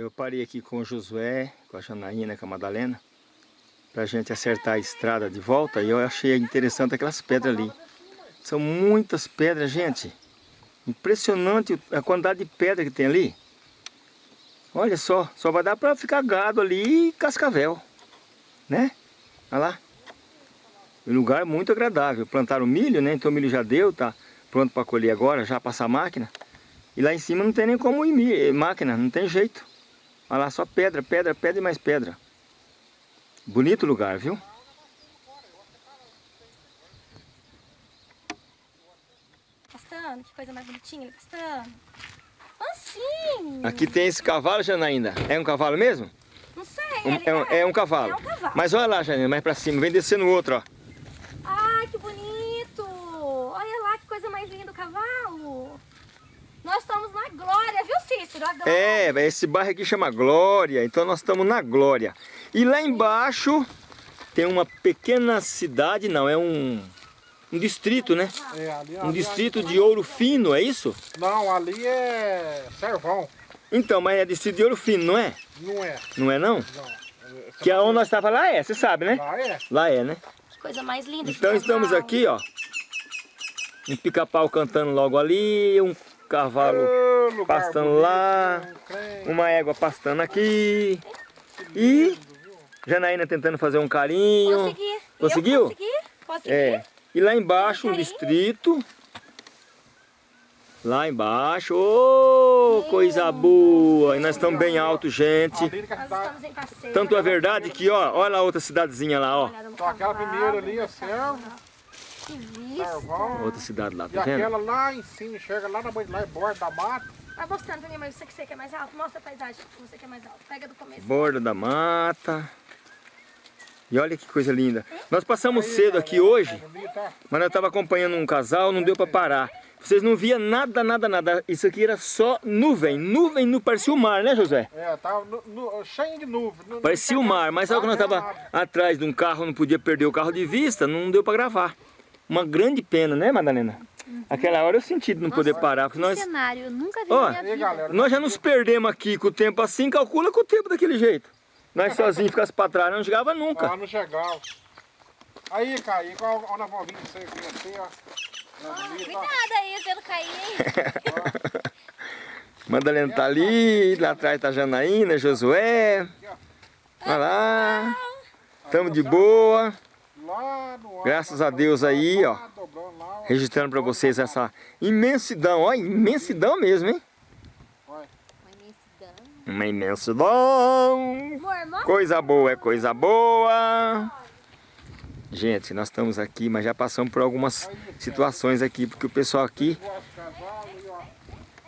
Eu parei aqui com o Josué, com a Janaína, com a Madalena, pra gente acertar a estrada de volta e eu achei interessante aquelas pedras ali. São muitas pedras, gente. Impressionante a quantidade de pedra que tem ali. Olha só, só vai dar para ficar gado ali e cascavel, né? Olha lá. Um lugar muito agradável. Plantaram milho, né? Então o milho já deu, tá pronto para colher agora, já passar a máquina. E lá em cima não tem nem como ir máquina, não tem jeito. Olha lá, só pedra, pedra, pedra e mais pedra. Bonito lugar, viu? Pastando, que coisa mais bonitinha pastando. Assim. Aqui tem esse cavalo, Janaína. É um cavalo mesmo? Não sei. Um, é, um, é, um, cavalo. É um cavalo. Mas olha lá, Janaína, mais pra cima. Vem descendo o outro, ó. Ai, que bonito. Olha lá que coisa mais linda o cavalo. Nós estamos na Glória, viu Cícero? É, esse bairro aqui chama Glória, então nós estamos na Glória. E lá embaixo tem uma pequena cidade, não, é um, um distrito, né? É, ali, um ali, distrito ali, de Ouro Fino, é isso? Não, ali é Servão. Então, mas é distrito de Ouro Fino, não é? Não é. Não é não? Não. Que é onde nós estávamos lá é, você sabe, né? Lá é. Lá é, né? Que coisa mais linda. Então estamos aqui, ó. Um pica-pau cantando logo ali, um cavalo pastando bonito, lá, crente. uma égua pastando aqui. E Janaína tentando fazer um carinho. Consegui. Conseguiu? Consegui. Consegui. É. E lá embaixo um Carinho. distrito. Lá embaixo, ô, coisa boa! E nós estamos bem alto, gente. Passeio. Tanto é verdade que, ó, olha a outra cidadezinha lá, ó. Aquela primeira ali é Servo, Que vista. Outra cidade lá, E tá vendo? aquela lá em cima, chega lá na lá é borda da mata. Vai mostrando pra mim, mas você que você quer mais alto. Mostra a paisagem que você quer mais alto. Pega do começo. Borda da mata. E olha que coisa linda. Nós passamos cedo aqui hoje, Bonito, ó. mas eu estava acompanhando um casal, não deu para parar. Vocês não via nada, nada, nada. Isso aqui era só nuvem. Nuvem, não parecia o mar, né, José? É, tava no- no- cheio de nuvem. Parecia o mar, mas sabe quando nós estava atrás de um carro, não podia perder o carro de vista, não deu para gravar. Uma grande pena, né, Madalena? Aquela hora eu senti de não poder parar, porque nós, cenário, eu nunca vi Ó, na minha Aí, vida. galera. nós já nos perdemos aqui com o tempo assim, calcula com o tempo daquele jeito. Nós sozinhos ficasse para trás, não chegava nunca. Ah, não chegava. Aí, Caí, qual a nova vinda você aqui assim, ó. Cuidado aí, não cair, hein? Madalena tá ali, lá atrás tá a Janaína, Josué. Olha lá. Tamo de boa. Graças a Deus aí, ó. Registrando pra vocês essa imensidão. Ó, imensidão mesmo, hein? Uma imensidão. Coisa boa é coisa boa. Gente, nós estamos aqui, mas já passamos por algumas situações aqui, porque o pessoal aqui,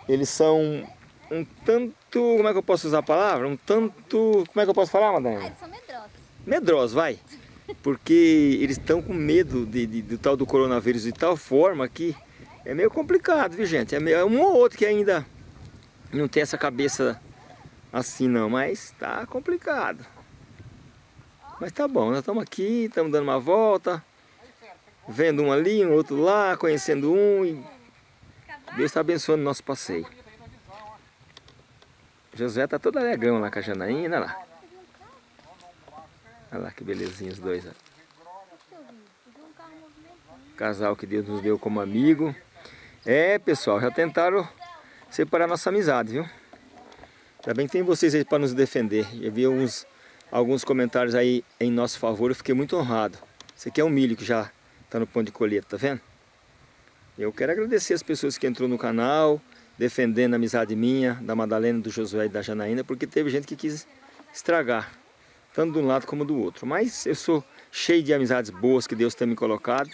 eles são um tanto, como é que eu posso usar a palavra? Um tanto, como é que eu posso falar, Madalena? Eles são medrosos. medrosos, vai. Porque eles estão com medo de, de- do tal do coronavírus de tal forma que é meio complicado, viu gente? É, meio, é um ou outro que ainda não tem essa cabeça assim não, mas tá complicado. Mas tá bom, nós estamos aqui, estamos dando uma volta, vendo um ali, um outro lá, conhecendo um e Deus está abençoando o nosso passeio. José tá todo alegrão lá com a Janaína, lá. Olha lá que belezinha os dois. ó. Casal que Deus nos deu como amigo. É, pessoal, já tentaram separar nossa amizade, viu? Ainda bem que tem vocês aí para nos defender. Eu vi alguns, alguns comentários aí em nosso favor, eu fiquei muito honrado. Esse aqui é um milho que já está no ponto de colheita, tá vendo? Eu quero agradecer as pessoas que entrou no canal, defendendo a amizade minha, da Madalena, do Josué e da Janaína, porque teve gente que quis estragar, tanto de um lado como do outro. Mas eu sou cheio de amizades boas que Deus tem me colocado.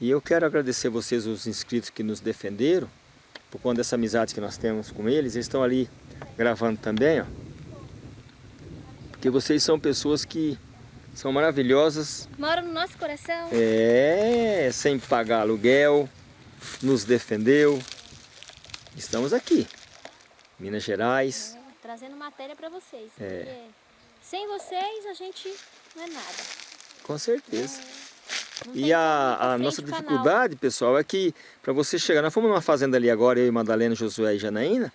E eu quero agradecer vocês, os inscritos que nos defenderam, por conta dessa amizade que nós temos com eles. Eles estão ali gravando também, ó. Porque vocês são pessoas que são maravilhosas, Mora no nosso coração. é, sem pagar aluguel, nos defendeu. Estamos aqui, Minas Gerais. Trazendo matéria pra vocês. É. Porque sem vocês a gente não é nada. Com certeza. Não E a, a nossa dificuldade, pessoal, é que para você chegar, nós fomos numa fazenda ali agora, eu e Madalena, Josué e Janaína,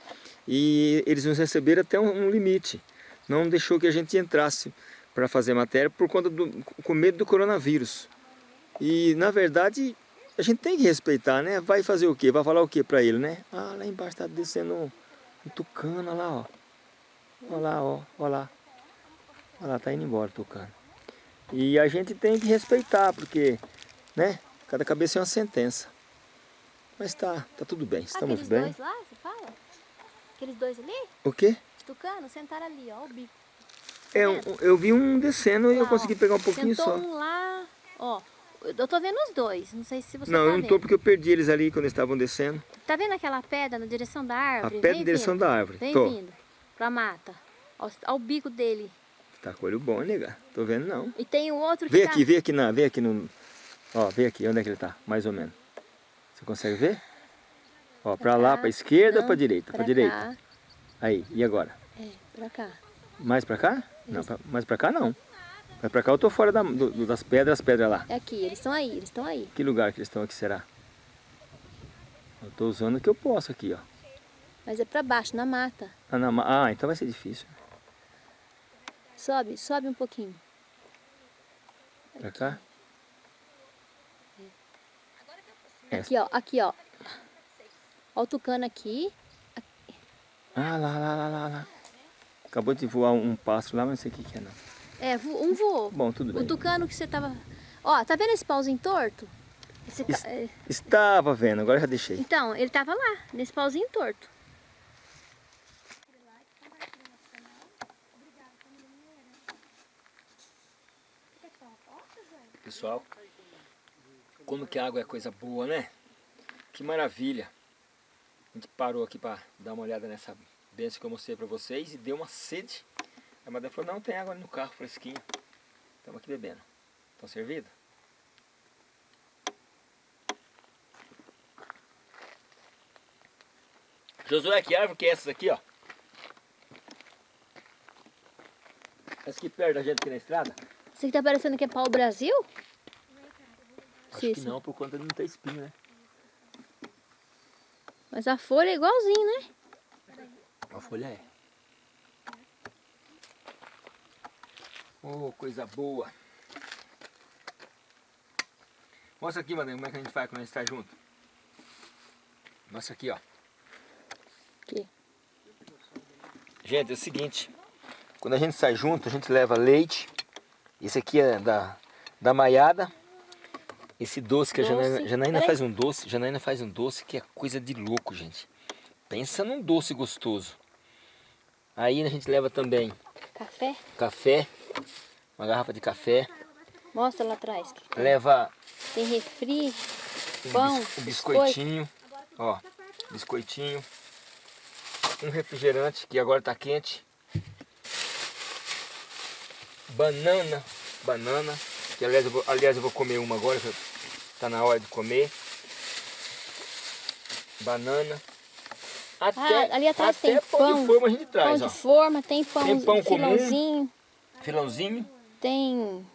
E eles nos receberam até um, um limite. Não deixou que a gente entrasse para fazer matéria por conta do com medo do coronavírus. E na verdade a gente tem que respeitar, né? Vai fazer o quê? Vai falar o quê para ele, né? Ah, lá embaixo tá descendo um, um tucano, olha lá, ó. Olha lá, ó, olha lá. Olha lá, tá indo embora tucano. E a gente tem que respeitar, porque, né? Cada cabeça é uma sentença. Mas tá, tá tudo bem, estamos Aqueles bem. dois lá, você fala? Aqueles dois ali? O quê? Os tucanos sentaram ali, ó, o bico. É, um- eu vi um descendo e eu Lá, consegui ó. pegar um pouquinho só. um lá, ó. Eu tô vendo os dois, não sei se você Não, tá eu não vendo. tô porque eu perdi eles ali quando eles estavam descendo. Tá vendo aquela pedra na direção da A árvore? pé Vem na direção da árvore. Vem Tô. vindo pra mata. Ó o bico dele. Tá com olho bom, nega. Tô vendo não. E tem o outro que Vê tá... aqui, vê aqui na, vê aqui no. Ó, vê aqui, onde é que ele tá? Mais ou menos. Você consegue ver? Ó, pra lá, cá. pra esquerda ou Não, pra direita? Pra, pra direita. cá. Aí, e agora? É, pra cá. Mais pra cá? Não, pra, mais pra cá não. Mas pra cá eu tô fora da- do- das pedras, as pedras lá. É aqui, eles estão aí, eles estão aí. Que lugar que eles estão aqui, será? Eu tô usando o que eu posso aqui, ó. Mas é pra baixo, na mata. Ah, na ah, então vai ser difícil. Sobe, sobe um pouquinho. Pra cá? É. Aqui, ó, aqui, ó. Ó o tucano aqui. Ah, lá, lá, lá, lá, lá. Acabou de voar um pássaro lá, mas não sei o que que é não. É, um voou. Bom, tudo O bem. tucano que você tava... Ó, tá vendo esse pauzinho torto? Esse é, Estava vendo, agora já deixei. Então, ele tava lá, nesse pauzinho torto. Pessoal, como que a água é coisa boa, né? Que maravilha. A gente parou aqui para dar uma olhada nessa benção que eu mostrei para vocês e deu uma sede. A madame falou, não, tem água no carro, fresquinho. Estamos aqui bebendo. Estão servidos? Josué, que árvore que é essas aqui, ó? Essa aqui perto da gente aqui na estrada? Isso aqui tá parecendo que é pau Brasil? Acho Sim, que não, por conta de não ter espinho, né? Mas a folha é igualzinho, né? A folha é. Oh, coisa boa. Mostra aqui, madame, como é que a gente faz quando a gente está junto. Mostra aqui, ó. Aqui. Gente, é o seguinte. Quando a gente sai junto, a gente leva leite. Esse aqui é da, da maiada. Esse doce que a Doce. Janaína, Janaína Peraí. faz um doce. Janaína faz um doce que é coisa de louco, gente. Pensa num doce gostoso. Aí a gente leva também Café. café, uma garrafa de café, Mostra lá atrás. leva Tem refri, um, pão, bis- um biscoitinho, ó, biscoitinho, um refrigerante que agora tá quente, banana, banana, que aliás eu vou, aliás, eu vou comer uma agora, tá na hora de comer, banana, até, Ah, ali atrás até tem pão, pão, de forma a gente pão traz, de ó, forma, tem pão, Tem pão comum. filãozinho, filãozinho, tem...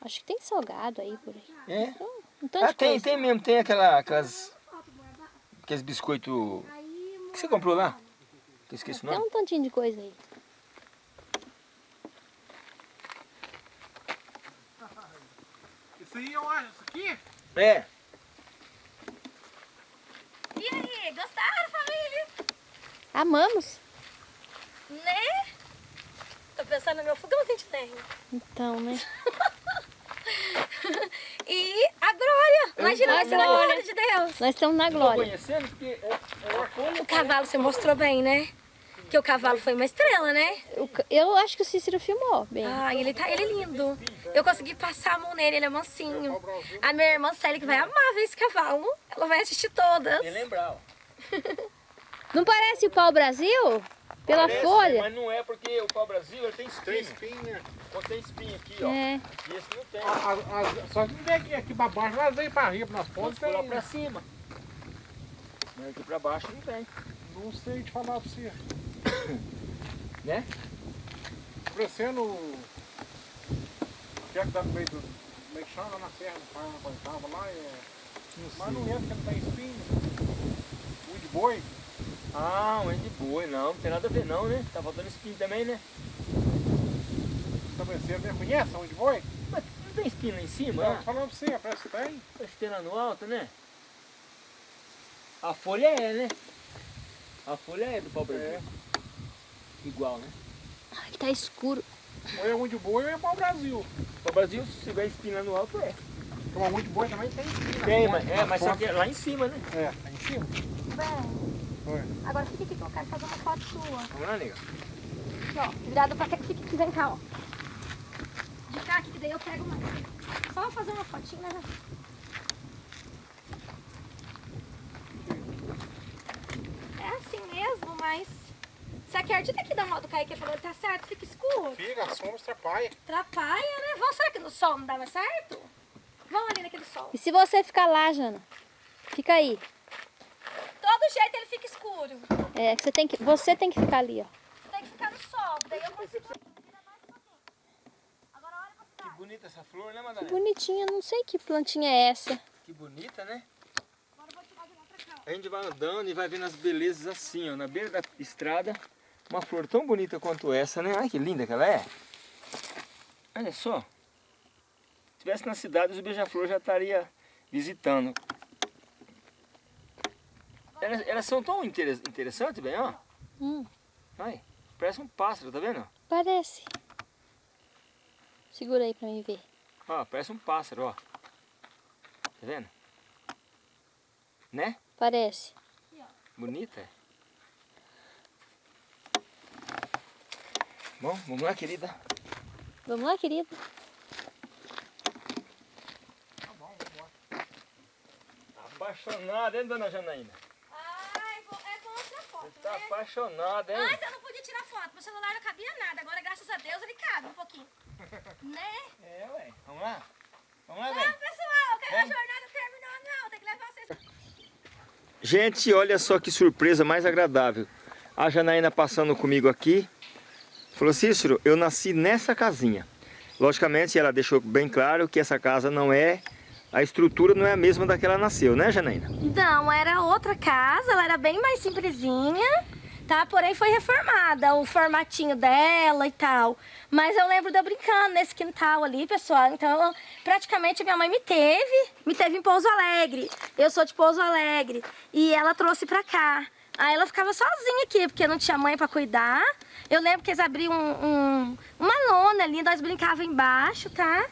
Acho que tem salgado aí por aí. é, Então, um Ah, de tem, coisa. tem mesmo, tem aquela, aquelas. Aqueles biscoitos. que você comprou lá? Que eu esqueci o Tem nome. um tantinho de coisa aí. Isso aí eu acho, isso aqui? É. E aí, gostaram, família? Amamos. Né? Tô pensando no meu fogãozinho de lenha. Então, né? E a glória. Imagina A você na glória. glória de Deus. Nós estamos na glória. conhecendo porque é, é. O cavalo você mostrou bem, né? Que o cavalo foi uma estrela, né? Eu, eu acho que o Cícero filmou bem. Ah, ele tá ele é lindo. Eu consegui passar a mão nele, ele é mansinho. A minha irmã Célia, que vai amar ver esse cavalo, ela vai assistir todas. Nem lembrar, ó. Não parece o pau Brasil? Pela Parece, folha? Mas não é porque o pau Brasil ele tem Tem espinho. espinha. Só tem espinho aqui, ó. É. E esse não tem. A- a- a- Só que não vem aqui, aqui pra baixo, mas vem pra riba, nas pontas Pode lá tem. pra cima. Mas aqui pra baixo não tem. Não sei te falar pra você. Né? Parecendo... que é que dá no meio do... É que chama lá na serra, do pai, quando tava lá, é... Mas não entra, porque não tem espinho. O de boi. Ah, um de boi, não, não tem nada a ver não, né? Tá faltando espinho também, né? Tá parecendo, né? Conhece onde foi? Mas não tem espinho lá em cima, Não, né? tô falando pra você, parece que tem. Parece que tem lá no alto, né? A folha é, né? A folha é do pau. É. Igual, né? Ai, tá escuro. Ou é onde boi ou é pau Brasil. O Brasil, se tiver espinho lá no alto, é. Então, onde boi também tem. sim, na Tem, mas, é, mas só que é lá em cima, né? É, tá em cima. Foi. Agora fica aqui que eu quero fazer uma foto sua. Vamos lá, nega. Aqui, ó. Virado pra cá que fica aqui, vem cá, ó. De cá aqui, que daí eu pego mais. Só fazer uma fotinha, né? É assim mesmo, mas... Você acredita que da moto Kaique falou que tá certo, fica escuro? Fica, a sombra atrapalha. Atrapalha, né? Vamos, será que no sol não dá mais certo? Vamos ali naquele sol. E se você ficar lá, Jana? Fica aí. Todo jeito ele fica escuro. É, que você tem que, você tem que ficar ali, ó. Tem que ficar no sol, daí eu consigo virar mais pouquinho. Agora olha pra Que bonita essa flor, né, Que Madalena? bonitinha, não sei que plantinha é essa. Que bonita, né? Agora eu vou tirar de lá pra cá. A gente vai andando e vai vendo as belezas assim, ó, na beira da estrada. Uma flor tão bonita quanto essa, né? Ai, que linda que ela é. Olha só. Se tivesse na cidade, os beija-flor já estaria visitando. Elas, elas são tão interes- interessantes, bem, ó. Hum, Ai, parece um pássaro, tá vendo? parece. Segura aí pra mim ver. Ó, parece um pássaro, ó. Tá vendo? Né? Parece. Bonita. Bom, vamos lá, querida. Vamos lá, querida. Apaixonada, hein, dona Janaína? Ai, é bom tirar foto, Tá né? apaixonada, hein? Antes eu não podia tirar foto, meu celular não cabia nada. Agora, graças a Deus, ele cabe um pouquinho. né? É, ué. Vamos lá? Vamos lá, Não, velho. pessoal, que a Vamos. jornada terminou, não. Tem que levar vocês. Gente, olha só que surpresa mais agradável. A Janaína passando comigo aqui, falou, Cícero, eu nasci nessa casinha. Logicamente, ela deixou bem claro que essa casa não é, a estrutura não é a mesma da que ela nasceu, né, Janaína? Não, era outra casa, ela era bem mais simplesinha, tá? Porém foi reformada, o formatinho dela e tal. Mas eu lembro de eu brincando nesse quintal ali, pessoal. Então, praticamente minha mãe me teve, me teve em Pouso Alegre. Eu sou de Pouso Alegre e ela trouxe pra cá. Aí ela ficava sozinha aqui, porque não tinha mãe pra cuidar. Eu lembro que eles abriam um, um- uma lona ali, nós brincávamos embaixo, tá?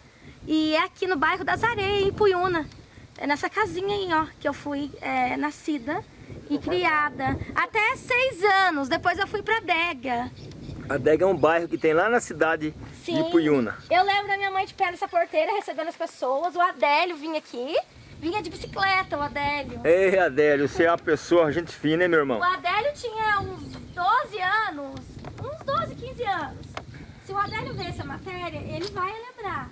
E é aqui no bairro das Areias, em Puyuna. É nessa casinha aí, ó, que eu fui é, nascida e criada. Até seis anos, depois eu fui pra Dega. A Dega é um bairro que tem lá na cidade Sim. de Puyuna. Eu lembro da minha mãe de pé nessa porteira, recebendo as pessoas. O Adélio vinha aqui, vinha de bicicleta, o Adélio. Ei, Adélio, você é uma pessoa, gente fina, hein, meu irmão? O Adélio tinha uns 12 anos, uns 12, 15 anos. Se o Adélio ver essa matéria, ele vai lembrar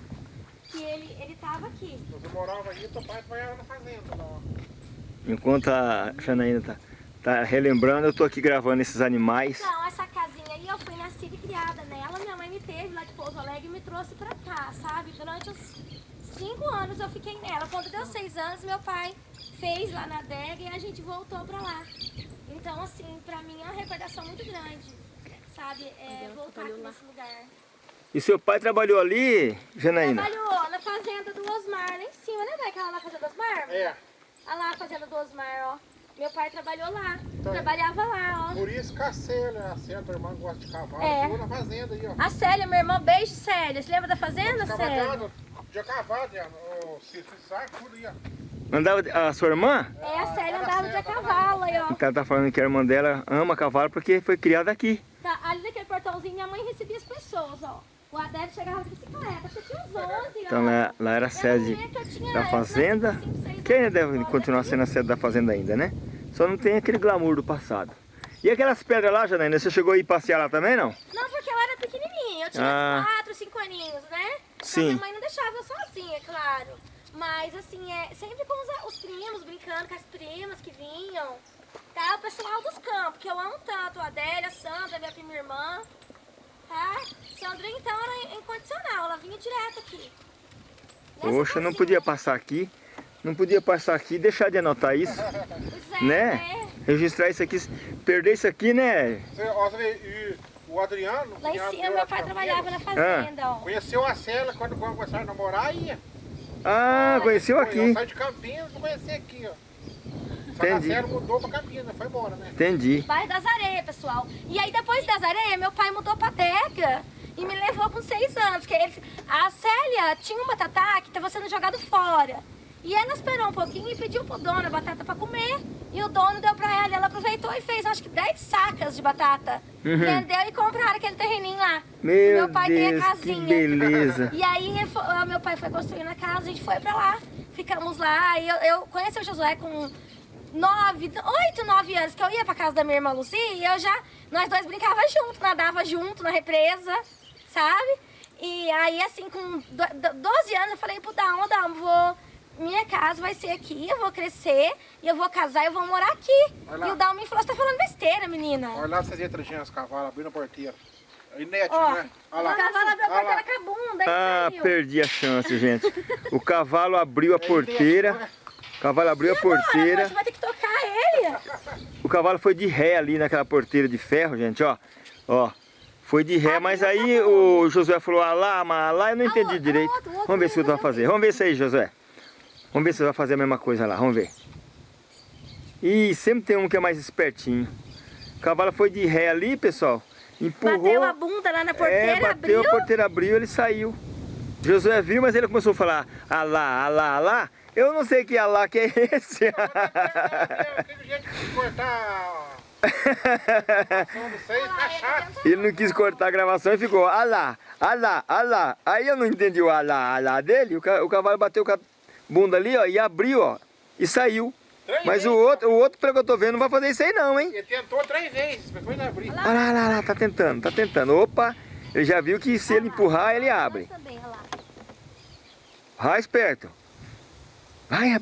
que ele, ele tava aqui. Você morava aí, teu pai trabalhava na fazenda. Enquanto a Janaína tá, tá relembrando, eu tô aqui gravando esses animais. Então, essa casinha aí eu fui nascida e criada nela. Minha mãe me teve lá de Pouso Alegre e me trouxe pra cá, sabe? Durante os cinco anos eu fiquei nela. Quando deu seis anos, meu pai fez lá na adega e a gente voltou pra lá. Então, assim, pra mim é uma recordação muito grande, sabe? É, voltar aqui nesse lugar. E seu pai trabalhou ali, Janaína? Trabalhou na fazenda do Osmar, lá em cima, né, Aquela lá na fazenda do Osmar? É, Olha lá a fazenda do Osmar, ó. Meu pai trabalhou lá, Então. trabalhava lá, ó. por isso que a Célia, a Célia, tua irmã gosta de cavalo, É. ficou na fazenda aí, ó. A Célia, minha irmã, beijo, Célia. Você lembra da fazenda, Célia? De cavalo, já, o Cícero sabe tudo aí, ó. Andava a sua irmã? É, a Célia andava de cavalo aí, ó. Então ela tá falando que a irmã dela ama cavalo porque foi criada aqui. Ali naquele portãozinho, minha mãe recebia as pessoas, ó. O Adélio chegava de bicicleta, você tinha uns 11, ó. Então lá, lá era a sede tinha- da fazenda, seis que ainda deve continuar daqui. sendo a sede da fazenda ainda, né? Só não tem aquele glamour do passado. E aquelas pedras lá, Janaína, você chegou a ir passear lá também, não? Não, porque eu era pequenininha, eu tinha Ah. 4, 5 aninhos, né? Então, Sim. minha mãe não deixava eu sozinha, claro. Mas, assim, é sempre com os, os primos, brincando com as primas que vinham. Tá? O pessoal dos campos, que eu amo tanto. A Adélia, a Sandra, minha prima irmã. Tá? Sandra, então, era incondicional. Ela vinha direto aqui. Nessa Poxa, não podia passar aqui Não podia passar aqui e deixar de anotar isso, é, né? Registrar isso aqui, perder isso aqui, né? Você, ó, você vê, e o Adriano... Lá em cima meu meu pai trabalhava na fazenda, ó. Conheceu a Célia quando, começaram a namorar, ia. Ah, conheceu Foi, aqui. Eu saí de Campinas e conheci aqui, ó. Só Entendi. Célia mudou pra Campinas, foi embora, né? Entendi. Bairro das Areias, pessoal. E aí depois das Areias, meu pai mudou pra Dega e me levou com seis anos. Porque ele, a Célia tinha um batatá que estava sendo jogado fora. E ela esperou um pouquinho e pediu pro dono a batata pra comer. E o dono deu pra ela. E ela aproveitou e fez acho que 10 sacas de batata. Vendeu e compraram aquele terreninho lá. Uhum. Meu meu pai tem a Deus, que casinha. beleza. E aí meu pai foi construindo a casa, a gente foi pra lá. Ficamos lá. E eu, eu conheci o Josué com nove, oito, nove anos, que eu ia pra casa da minha irmã Lucy e eu já, nós dois brincava junto, nadava junto na represa, sabe? E aí, assim, com do- do- 12 anos, eu falei pro Dalmo, Dalmo, vou, minha casa vai ser aqui, eu vou crescer, e eu vou casar, eu vou morar aqui. Olha. E o Dalmo me falou, você tá falando besteira, menina. Olha lá vocês entram os cavalos abrindo a porteira. Inédito, Ó, né? Olha o lá. cavalo abriu a Olha lá. porteira com a bunda, Ah, e saiu. perdi a chance, gente. O cavalo abriu a porteira. O cavalo abriu a porteira. Você vai ter que tocar ele. O cavalo foi de ré ali naquela porteira de ferro, gente, ó. Ó. Foi de ré, mas aí o Josué falou, ah lá, eu não entendi outro, direito. Vamos ver se tu vai fazer. Vamos ver isso aí, Josué. Vamos ver se você vai fazer a mesma coisa lá, vamos ver. Ih, sempre tem um que é mais espertinho. O cavalo foi de ré ali, pessoal. Empurrou. Bateu a bunda lá na porteira, é, bateu, abriu. a porteira abriu, ele saiu. Josué viu, mas ele começou a falar, alá, alá, alá. Eu não sei que alá que é esse. Jeito cortar tá ele não quis cortar a gravação e ficou, alá, alá, alá. Aí eu não entendi o alá, alá dele. O, ca- o cavalo bateu com a bunda ali, ó, e abriu, ó, e saiu. Três Mas o vezes. outro, o outro, pelo que eu tô vendo, não vai fazer isso aí não, hein? Ele tentou três vezes, depois não abriu. Olha lá, lá, lá, tá tentando, tá tentando. Opa, ele já viu que se ele empurrar, ele abre. Também, olha lá. Vai esperto. Vai.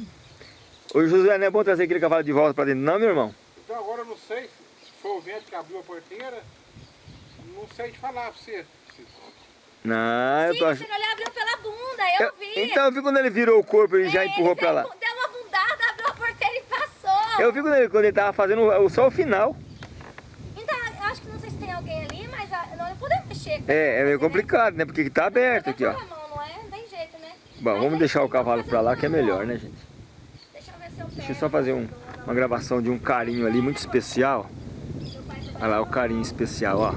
Ô Josué, não é bom trazer aquele cavalo de volta pra dentro, não, meu irmão? Então agora eu não sei se foi o vento que abriu a porteira. Não sei te falar pra você. Não, eu Sim, tô o achando. ele abriu pela bunda, eu, Eu- vi. então eu vi quando ele virou o corpo, ele já empurrou pra lá. Deu uma bundada, abriu a porteira e passou. Eu vi quando ele, quando ele tava fazendo o- só o final. Então, eu acho que não sei se tem alguém ali, mas ah, nós não podemos mexer. É, é meio complicado, né? Porque tá aberto aqui, ó. Com a mão, não é? Não tem jeito, né? Bom, vamos deixar o cavalo pra lá que é melhor, né, gente? Deixa eu só fazer um- uma gravação de um carinho ali muito especial. Olha lá o carinho especial, ó.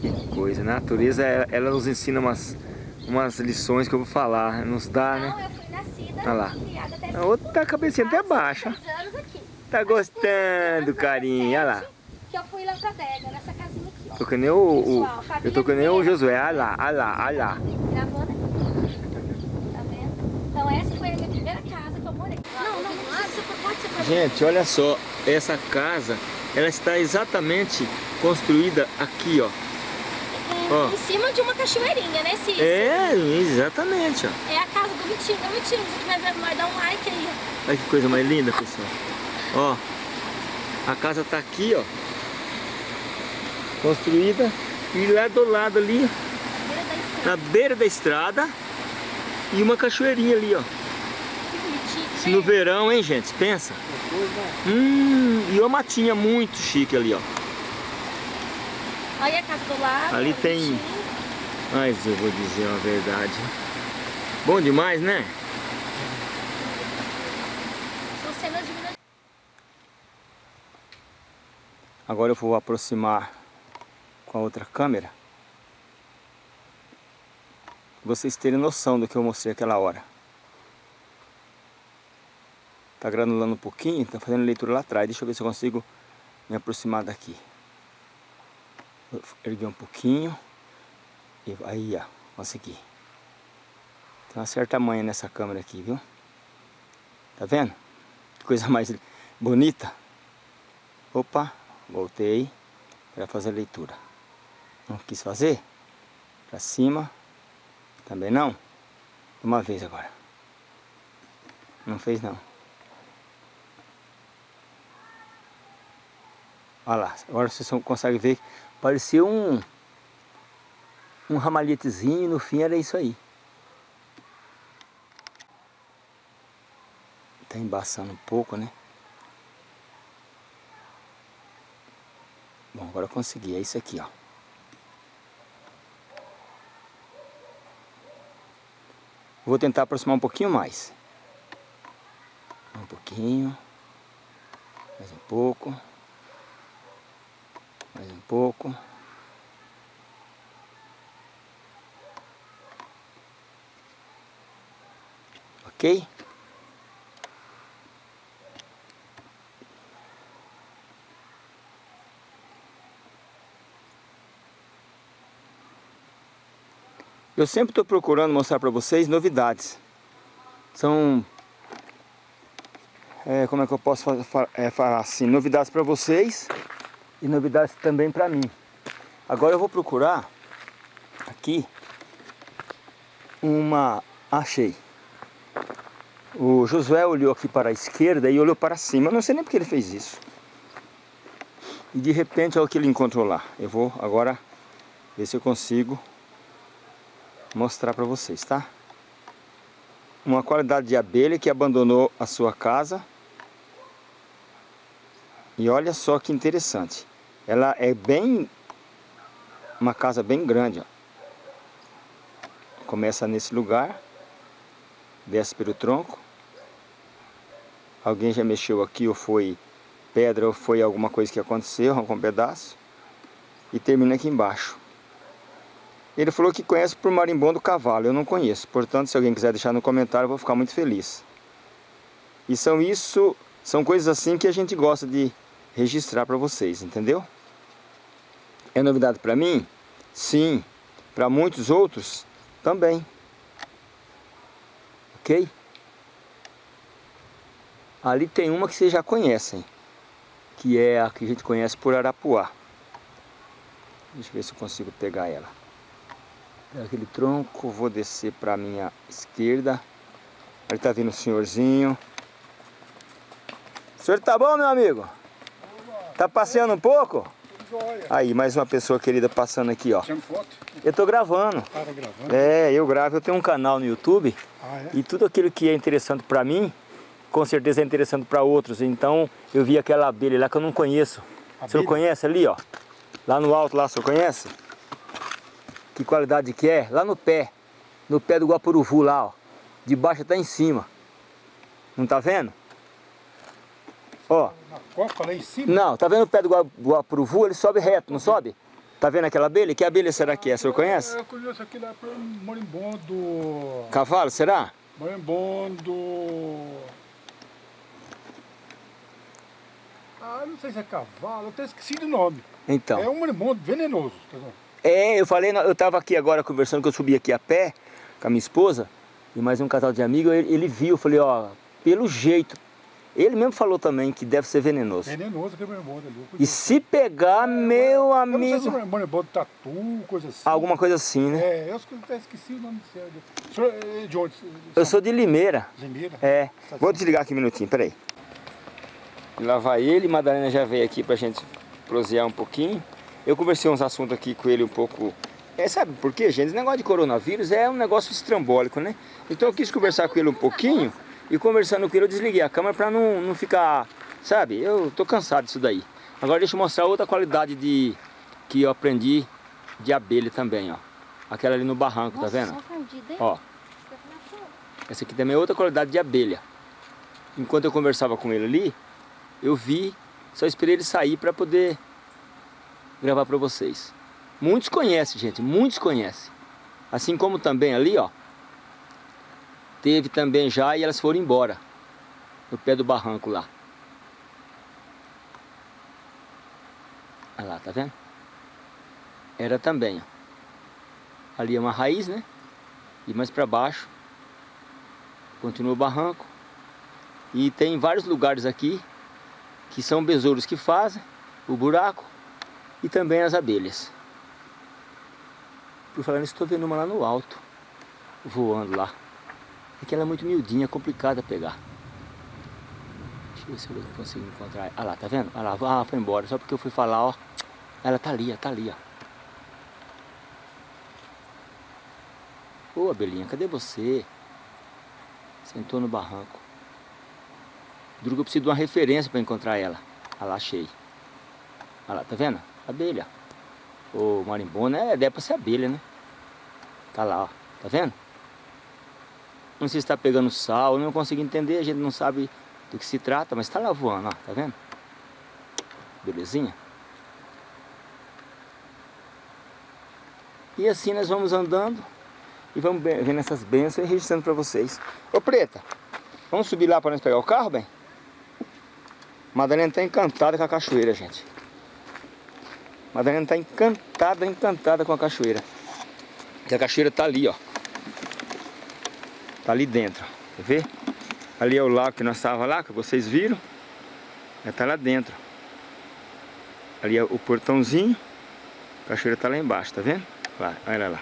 Que coisa, a natureza, ela, ela nos ensina umas, umas lições que eu vou falar, nos dá, né? Olha lá. A outra a cabecinha até baixa. Tá gostando, carinho, olha lá. Que eu fui lá pra Dega, nessa. Tô que nem o, o- eu tô que nem o Josué, olha lá, olha lá, olha lá. Gravando aqui. Tá vendo? Então essa foi a minha primeira casa que eu morei. Não, não, não. Você pode ser pra Gente, olha só, essa casa, ela está exatamente construída aqui, ó. Ó. Em cima de uma cachoeirinha, né, Cícero? É, exatamente, ó. É a casa do Vitinho. Ô, Vitinho, se você estiver vendo nós, dá um like aí. ó. Olha que coisa mais linda, pessoal. Ó, a casa tá aqui, ó. Construída. E lá do lado ali, na beira da estrada. E uma cachoeirinha ali, ó. Que no verão, hein, gente? Pensa. Hum, e uma matinha muito chique ali, ó. Olha a casa do lado. Ali ó, tem-. Mas eu vou dizer uma verdade. Bom demais, né? Agora eu vou aproximar com a outra câmera. Vocês terem noção do que eu mostrei aquela hora. Tá granulando um pouquinho, tá fazendo leitura lá atrás. Deixa eu ver se eu consigo me aproximar daqui. Vou erguer um pouquinho. E aí, ó, consegui. Tem uma certa manha nessa câmera aqui, viu? Tá vendo? Que coisa mais bonita. Opa, voltei para fazer a leitura. Não quis fazer. Pra cima. Também não. Uma vez agora. Não fez não. Olha lá. Agora vocês conseguem ver. Pareceu um... Um ramalhetezinho. No fim era isso aí. Tá embaçando um pouco, né? Bom, agora eu consegui. É isso aqui, ó. Vou tentar aproximar um pouquinho mais. Um pouquinho. Mais um pouco. Mais um pouco. Ok? Eu sempre estou procurando mostrar para vocês novidades. São, é, como é que eu posso falar, é, falar assim, novidades para vocês e novidades também para mim. Agora eu vou procurar aqui uma, achei. O Josué olhou aqui para a esquerda e olhou para cima. Eu não sei nem porque ele fez isso. E de repente olha o que ele encontrou lá. Eu vou agora ver se eu consigo mostrar para vocês, tá? Uma qualidade de abelha que abandonou a sua casa. E olha só que interessante. Ela é bem... Uma casa bem grande, ó. Começa nesse lugar. Desce pelo tronco. Alguém já mexeu aqui ou foi pedra ou foi alguma coisa que aconteceu, arrancou um pedaço. E termina aqui embaixo. Ele falou que conhece por marimbondo cavalo, eu não conheço. Portanto, se alguém quiser deixar no comentário, eu vou ficar muito feliz. E são isso, são coisas assim que a gente gosta de registrar para vocês, entendeu? É novidade para mim? Sim. Para muitos outros? Também. Ok? Ali tem uma que vocês já conhecem, que é a que a gente conhece por Arapuá. Deixa eu ver se eu consigo pegar ela aquele tronco, vou descer para a minha esquerda. Ali tá vindo o senhorzinho. O senhor tá bom, meu amigo? Tá passeando um pouco? Aí, mais uma pessoa querida passando aqui, ó. Eu tô gravando. É, eu gravo. Eu tenho um canal no YouTube. Ah, é? E tudo aquilo que é interessante para mim, com certeza é interessante para outros. Então, eu vi aquela abelha lá que eu não conheço. O senhor conhece ali, ó? Lá no alto, lá, o senhor conhece? Que qualidade que é? Lá no pé. No pé do guapuruvu lá, ó. De baixo até em cima. Não tá vendo? Ó. Na copa lá em cima? Não, tá vendo o pé do gua- guapuruvu? Ele sobe reto, não sobe? Tá vendo aquela abelha? Que abelha será que é? O senhor conhece? Eu conheço aqui lá por marimbondo. Cavalo, será? Marimbondo. Ah, não sei se é cavalo, eu até esqueci do nome. Então. É um marimbondo venenoso, tá vendo? É, eu falei, eu tava aqui agora conversando, que eu subi aqui a pé com a minha esposa e mais um casal de amigos, ele, ele viu, eu falei, ó, pelo jeito, ele mesmo falou também que deve ser venenoso. Venenoso aquele marimbondo ali. eu E se pegar, meu Eu não sei se amigo, é marimbondo tatu, coisa assim. alguma coisa assim, né? É, eu até esqueci o nome do. O senhor é de onde? Eu sou de Limeira, Zimeira? é. Vou desligar aqui um minutinho, peraí. Lá vai ele, Madalena já veio aqui pra gente prosear um pouquinho. Eu conversei uns assuntos aqui com ele um pouco... É, sabe por quê, gente? Esse negócio de coronavírus é um negócio estrambólico, né? Então eu quis conversar com ele um pouquinho e conversando com ele eu desliguei a câmera pra não, não ficar... Sabe? Eu tô cansado disso daí. Agora deixa eu mostrar outra qualidade de... Que eu aprendi de abelha também, ó. Aquela ali no barranco, tá vendo? Só perdida, hein? Ó. Essa aqui também é outra qualidade de abelha. Enquanto eu conversava com ele ali, eu vi, só esperei ele sair para poder gravar para vocês. Muitos conhecem, gente, muitos conhecem. Assim como também ali, ó, teve também já e elas foram embora, no pé do barranco lá. Olha lá, tá vendo? Era também, ó. Ali é uma raiz, né? E mais para baixo continua o barranco. E tem vários lugares aqui que são besouros que fazem o buraco e também as abelhas. Por falar nisso, estou vendo uma lá no alto, voando lá. É que ela é muito miudinha, complicada pegar. Deixa eu ver se eu consigo encontrar. Ah lá, tá vendo? Ah lá, ah, foi embora. Só porque eu fui falar, ó. Ela tá ali, ó, tá ali, ó. Ô, abelhinha, cadê você? Sentou no barranco. Que eu preciso de uma referência para encontrar ela. Olha lá, achei. Olha lá, tá vendo? Abelha. O marimbona é, deve ser abelha, né? Tá lá, ó. Tá vendo? Não sei se está pegando sal, não consigo entender, a gente não sabe do que se trata, mas está lá voando, ó, tá vendo? Belezinha? E assim nós vamos andando e vamos vendo essas bênçãos e registrando para vocês. Ô Preta, vamos subir lá para nós pegar o carro, bem? Madalena está encantada com a cachoeira, gente. Madalena está encantada, encantada com a cachoeira. E a cachoeira está ali, ó. Tá ali dentro, quer ver? Ali é o lago que nós estávamos lá, que vocês viram. Já tá lá dentro. Ali é o portãozinho. A cachoeira tá lá embaixo, tá vendo? Lá, olha lá.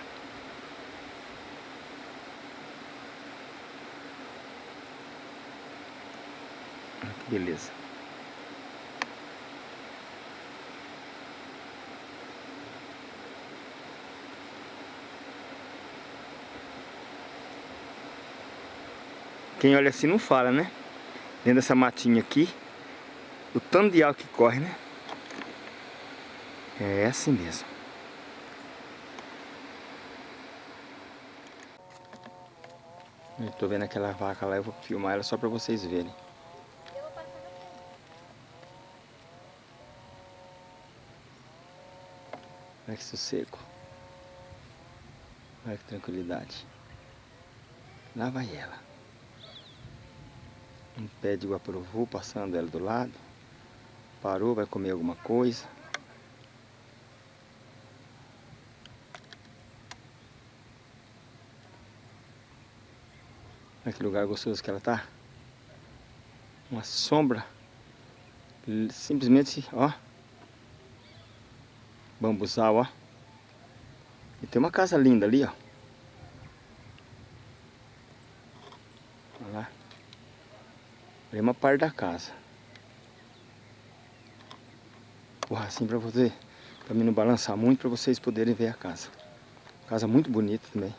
Beleza. Quem olha assim não fala, né? Dentro dessa matinha aqui, o tanto de água que corre, né? É assim mesmo. Eu tô vendo aquela vaca lá, eu vou filmar ela só pra vocês verem. Olha que sossego. Olha que tranquilidade. Lá vai ela. Um pé de guapuruvu passando ela do lado. Parou, vai comer alguma coisa. Olha que lugar gostoso que ela tá. Uma sombra. Simplesmente, ó. Bambuzal, ó. E tem uma casa linda ali, ó. Olha lá. Uma parte da casa. Porra, assim pra você, pra mim não balançar muito, pra vocês poderem ver a casa. Casa muito bonita também.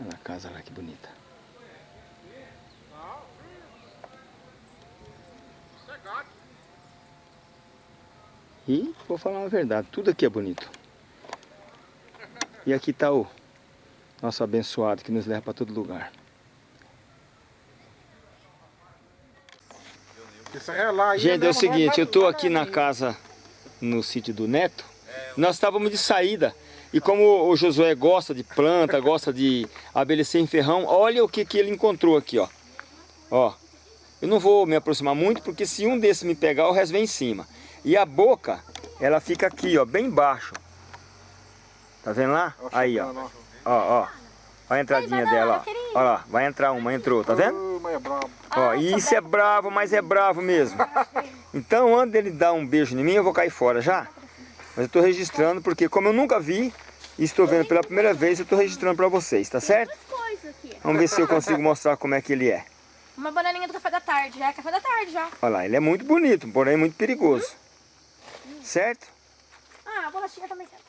Olha a casa lá, que bonita. E vou falar uma verdade, tudo aqui é bonito. E aqui está o nosso abençoado que nos leva para todo lugar. Isso é lá, aí Gente, é o mesmo, seguinte, eu estou aqui na ali. casa, no sítio do Neto. Nós estávamos de saída. E como o Josué gosta de planta, gosta de abelha sem ferrão, olha o que, que ele encontrou aqui, ó. Ó, eu não vou me aproximar muito, porque se um desses me pegar, o resto vem em cima. E a boca, ela fica aqui, ó, bem baixo. Tá vendo lá? Aí, ó. Ó, ó. Olha a entradinha dela, ó. Olha lá, vai entrar uma, entrou, tá vendo? Ó, e isso é bravo, mas é bravo mesmo. Então, antes dele dar um beijo em mim, eu vou cair fora já. Mas eu tô registrando, porque como eu nunca vi, e estou vendo pela primeira vez, eu tô registrando pra vocês, tá certo? Vamos ver se eu consigo mostrar como é que ele é. Uma bananinha do café da tarde. Já é café da tarde já. Olha lá, ele é muito bonito, porém muito perigoso. Certo? Ah, a bolachinha também pai.